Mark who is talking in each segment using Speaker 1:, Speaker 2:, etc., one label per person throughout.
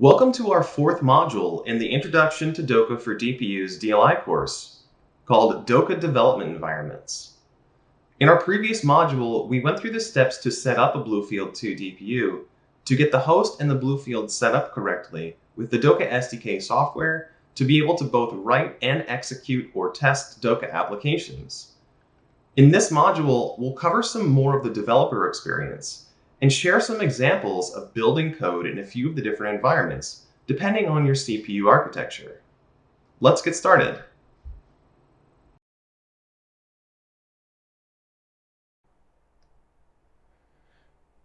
Speaker 1: Welcome to our fourth module in the Introduction to DOCA for DPUs DLI course, called DOCA Development Environments. In our previous module, we went through the steps to set up a Bluefield 2 DPU to get the host and the Bluefield set up correctly with the DOCA SDK software to be able to both write and execute or test DOCA applications. In this module, we'll cover some more of the developer experience and share some examples of building code in a few of the different environments, depending on your CPU architecture. Let's get started.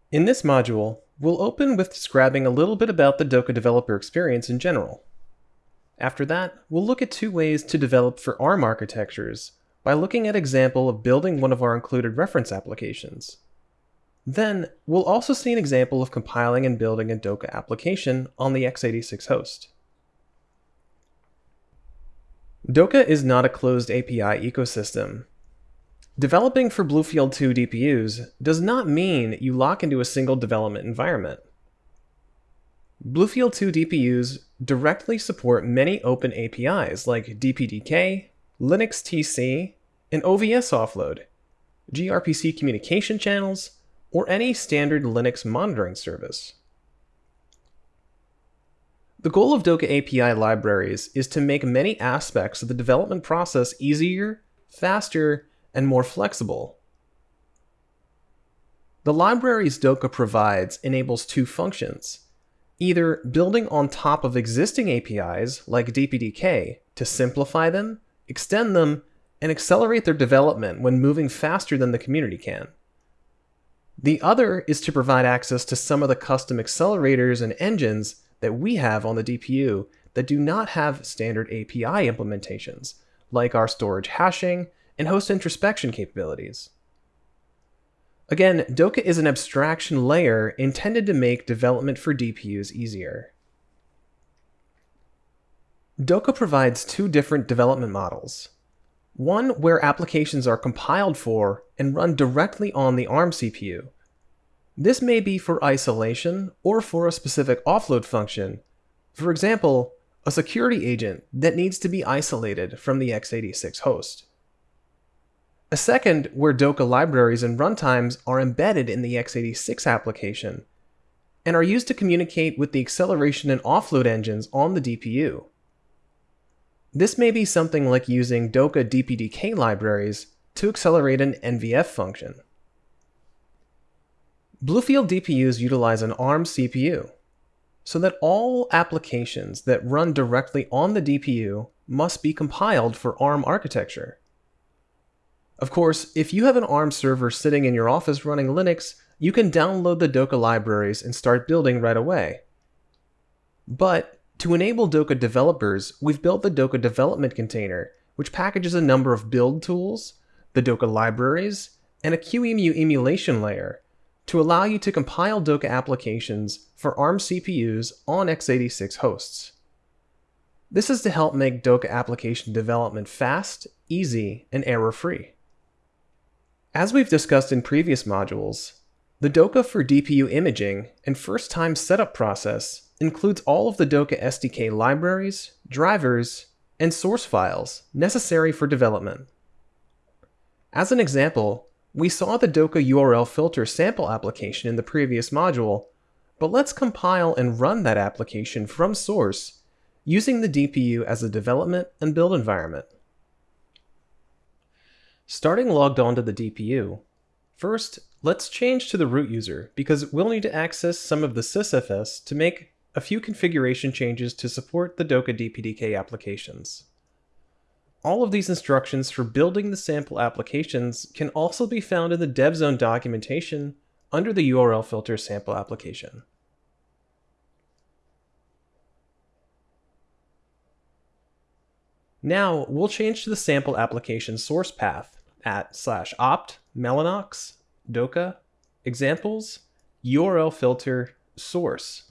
Speaker 2: In this module, we'll open with describing a little bit about the DOCA developer experience in general. After that, we'll look at two ways to develop for ARM architectures by looking at example of building one of our included reference applications. Then, we'll also see an example of compiling and building a DOCA application on the x86 host. DOCA is not a closed API ecosystem. Developing for Bluefield 2 DPUs does not mean you lock into a single development environment. Bluefield 2 DPUs directly support many open APIs like DPDK, Linux TC, and OVS offload, gRPC communication channels, or any standard Linux monitoring service. The goal of DOCA API libraries is to make many aspects of the development process easier, faster, and more flexible. The libraries DOCA provides enables two functions, either building on top of existing APIs like DPDK to simplify them, extend them, and accelerate their development when moving faster than the community can. The other is to provide access to some of the custom accelerators and engines that we have on the DPU that do not have standard API implementations, like our storage hashing and host introspection capabilities. Again, DOCA is an abstraction layer intended to make development for DPUs easier. DOCA provides two different development models. One where applications are compiled for and run directly on the ARM CPU. This may be for isolation or for a specific offload function. For example, a security agent that needs to be isolated from the x86 host. A second where DOCA libraries and runtimes are embedded in the x86 application and are used to communicate with the acceleration and offload engines on the DPU. This may be something like using DOCA DPDK libraries to accelerate an NVF function. Bluefield DPUs utilize an ARM CPU, so that all applications that run directly on the DPU must be compiled for ARM architecture. Of course, if you have an ARM server sitting in your office running Linux, you can download the DOCA libraries and start building right away. But to enable DOCA developers, we've built the DOCA development container, which packages a number of build tools, the DOCA libraries, and a QEMU emulation layer to allow you to compile DOCA applications for ARM CPUs on x86 hosts. This is to help make DOCA application development fast, easy, and error-free. As we've discussed in previous modules, the DOCA for DPU imaging and first-time setup process includes all of the DOCA SDK libraries, drivers, and source files necessary for development. As an example, we saw the DOCA URL filter sample application in the previous module, but let's compile and run that application from source using the DPU as a development and build environment. Starting logged onto the DPU, first let's change to the root user because we'll need to access some of the sysfs to make a few configuration changes to support the DOCA DPDK applications. All of these instructions for building the sample applications can also be found in the DevZone documentation under the URL filter sample application. Now, we'll change to the sample application source path at slash opt mellanox doca examples URL filter source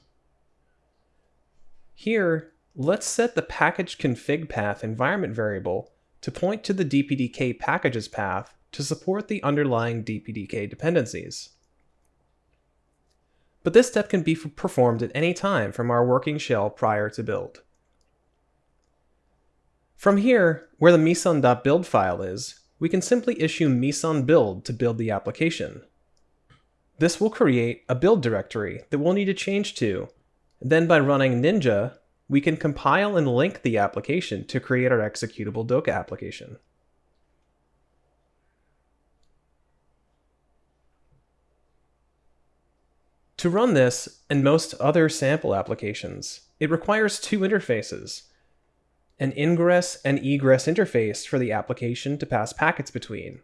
Speaker 2: here, let's set the package config path environment variable to point to the DPDK packages path to support the underlying DPDK dependencies. but this step can be performed at any time from our working shell prior to build. From here, where the meson.build file is, we can simply issue meson build to build the application. This will create a build directory that we'll need to change to. Then by running ninja, we can compile and link the application to create our executable DOCA application. To run this and most other sample applications, it requires two interfaces, an ingress and egress interface for the application to pass packets between.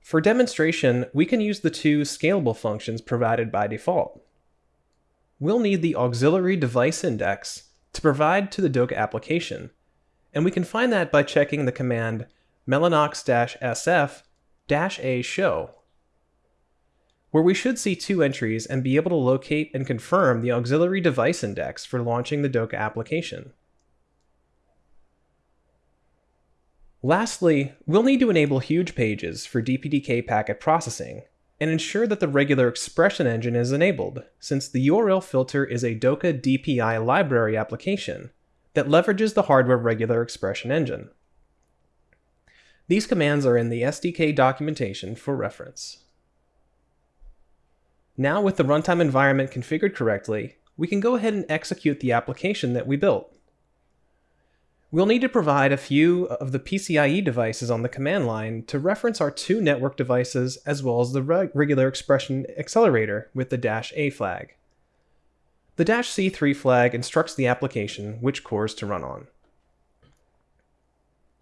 Speaker 2: For demonstration, we can use the two scalable functions provided by default. We'll need the auxiliary device index to provide to the DOCA application, and we can find that by checking the command mellanox-sf-a show, where we should see two entries and be able to locate and confirm the auxiliary device index for launching the DOCA application. Lastly, we'll need to enable huge pages for DPDK packet processing and ensure that the regular expression engine is enabled, since the URL filter is a DOCA DPI library application that leverages the hardware regular expression engine. These commands are in the SDK documentation for reference. Now with the runtime environment configured correctly, we can go ahead and execute the application that we built. We'll need to provide a few of the PCIe devices on the command line to reference our two network devices as well as the regular expression accelerator with the dash A flag. The dash C3 flag instructs the application which cores to run on.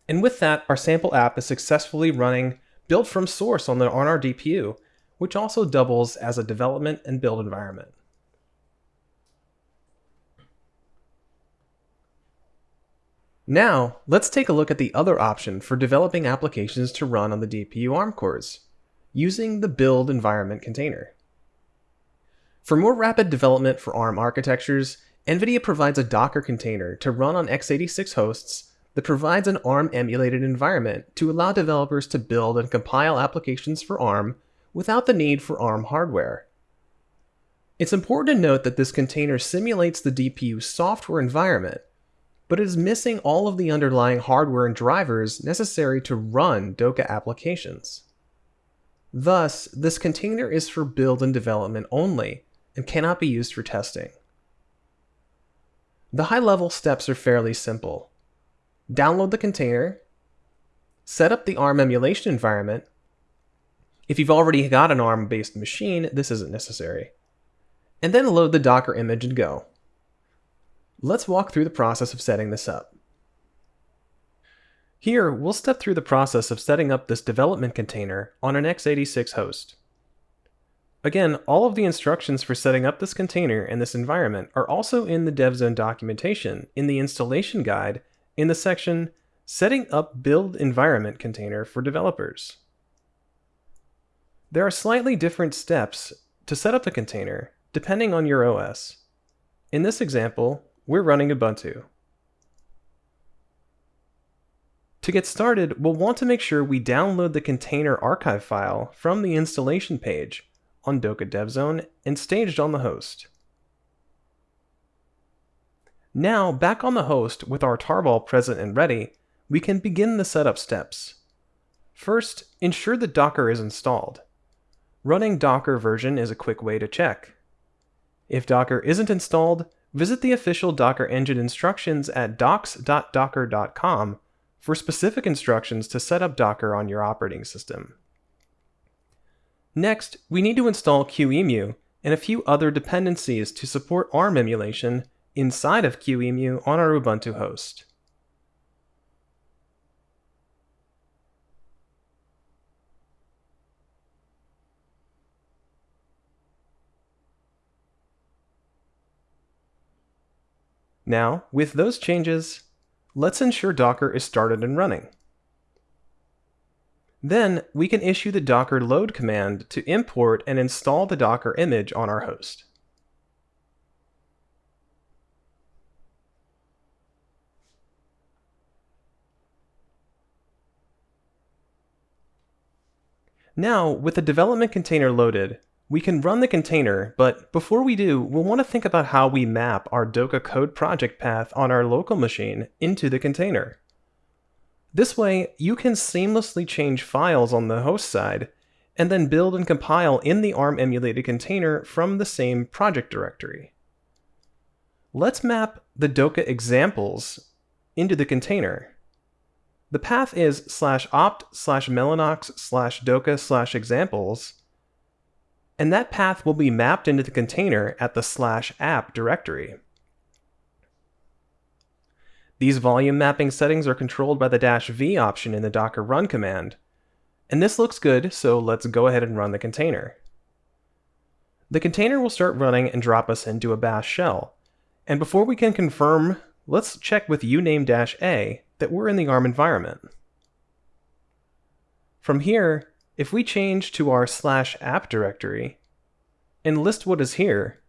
Speaker 2: And with that, our sample app is successfully running built from source on, the, on our DPU, which also doubles as a development and build environment. Now, let's take a look at the other option for developing applications to run on the DPU ARM cores, using the build environment container. For more rapid development for ARM architectures, NVIDIA provides a Docker container to run on x86 hosts that provides an ARM emulated environment to allow developers to build and compile applications for ARM without the need for ARM hardware. It's important to note that this container simulates the DPU software environment but it is missing all of the underlying hardware and drivers necessary to run DOCA applications. Thus, this container is for build and development only and cannot be used for testing. The high-level steps are fairly simple. Download the container, set up the ARM emulation environment. If you've already got an ARM-based machine, this isn't necessary. And then load the Docker image and go. Let's walk through the process of setting this up. Here, we'll step through the process of setting up this development container on an x86 host. Again, all of the instructions for setting up this container and this environment are also in the DevZone documentation in the installation guide in the section Setting up Build Environment Container for Developers. There are slightly different steps to set up the container depending on your OS. In this example, we're running Ubuntu. To get started, we'll want to make sure we download the container archive file from the installation page on DOCA DevZone and staged on the host. Now, back on the host with our tarball present and ready, we can begin the setup steps. First, ensure that Docker is installed. Running Docker version is a quick way to check. If Docker isn't installed, visit the official Docker engine instructions at docs.docker.com for specific instructions to set up Docker on your operating system. Next, we need to install QEMU and a few other dependencies to support ARM emulation inside of QEMU on our Ubuntu host. Now, with those changes, let's ensure Docker is started and running. Then, we can issue the docker load command to import and install the Docker image on our host. Now, with the development container loaded, we can run the container, but before we do, we'll want to think about how we map our DOCA code project path on our local machine into the container. This way, you can seamlessly change files on the host side and then build and compile in the ARM emulated container from the same project directory. Let's map the DOCA examples into the container. The path is slash opt slash mellanox slash doca slash examples, and that path will be mapped into the container at the slash app directory. These volume mapping settings are controlled by the dash v option in the docker run command, and this looks good, so let's go ahead and run the container. The container will start running and drop us into a bash shell, and before we can confirm, let's check with uname-a that we're in the ARM environment. From here, if we change to our slash app directory and list what is here,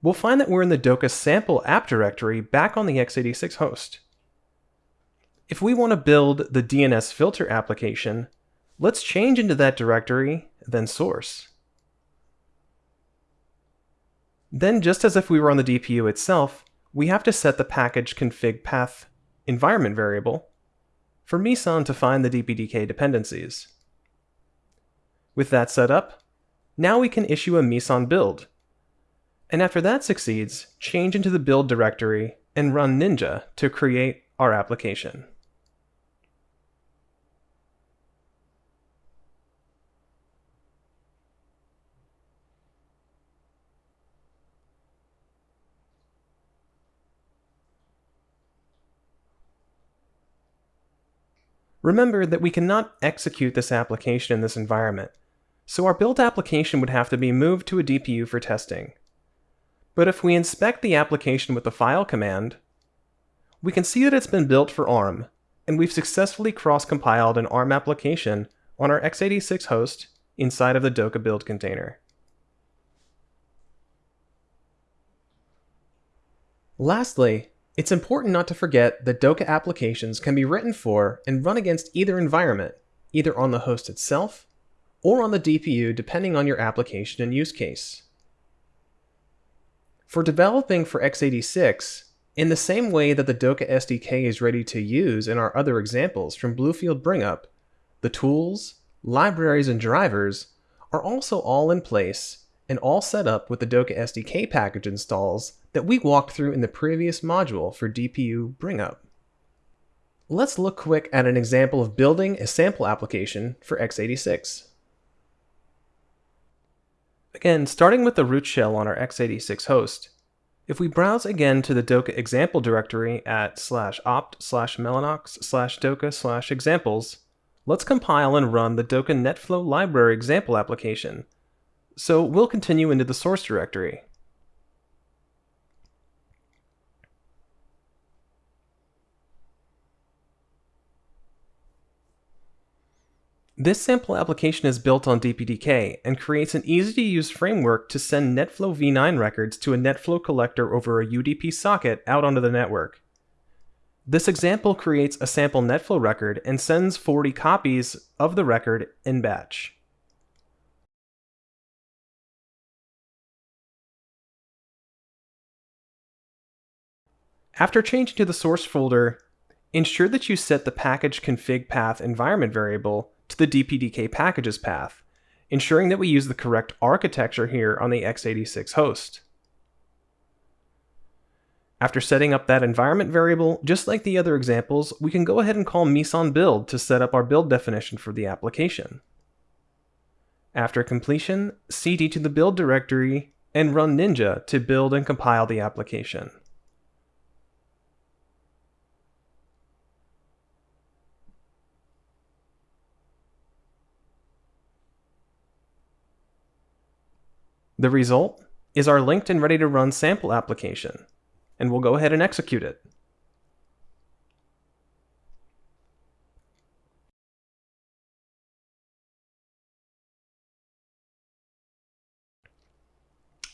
Speaker 2: we'll find that we're in the DOCA sample app directory back on the x86 host. If we want to build the DNS filter application, let's change into that directory, then source. Then just as if we were on the DPU itself, we have to set the package config path environment variable for Meson to find the DPDK dependencies. With that set up, now we can issue a Meson build. And after that succeeds, change into the build directory and run Ninja to create our application. Remember that we cannot execute this application in this environment, so our built application would have to be moved to a DPU for testing. But if we inspect the application with the file command, we can see that it's been built for ARM, and we've successfully cross-compiled an ARM application on our x86 host inside of the DOCA build container. Lastly, it's important not to forget that DOCA applications can be written for and run against either environment, either on the host itself or on the DPU depending on your application and use case. For developing for x86, in the same way that the DOCA SDK is ready to use in our other examples from Bluefield Bringup, the tools, libraries, and drivers are also all in place and all set up with the DOCA SDK package installs that we walked through in the previous module for DPU Bringup. Let's look quick at an example of building a sample application for x86. Again, starting with the root shell on our x86 host, if we browse again to the DOCA example directory at slash opt slash mellanox slash doca slash examples, let's compile and run the DOCA NetFlow library example application. So we'll continue into the source directory. This sample application is built on DPDK and creates an easy-to-use framework to send NetFlow v9 records to a NetFlow collector over a UDP socket out onto the network. This example creates a sample NetFlow record and sends 40 copies of the record in batch. After changing to the source folder, ensure that you set the package config path environment variable to the DPDK packages path, ensuring that we use the correct architecture here on the x86 host. After setting up that environment variable, just like the other examples, we can go ahead and call Meson build to set up our build definition for the application. After completion, cd to the build directory and run Ninja to build and compile the application. The result is our linked and ready to run sample application, and we'll go ahead and execute it.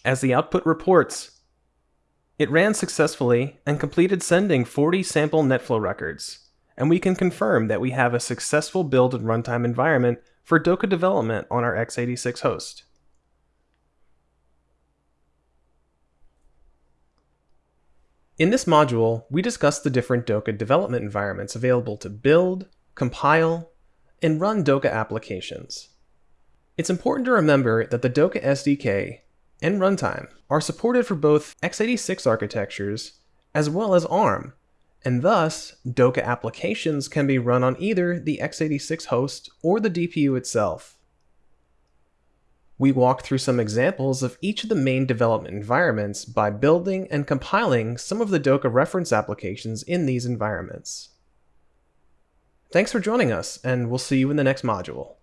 Speaker 2: As the output reports, it ran successfully and completed sending 40 sample NetFlow records, and we can confirm that we have a successful build and runtime environment for DOCA development on our x86 host. In this module, we discuss the different DOCA development environments available to build, compile, and run DOCA applications. It's important to remember that the DOCA SDK and runtime are supported for both x86 architectures as well as ARM, and thus DOCA applications can be run on either the x86 host or the DPU itself. We walk through some examples of each of the main development environments by building and compiling some of the DOCA reference applications in these environments. Thanks for joining us, and we'll see you in the next module.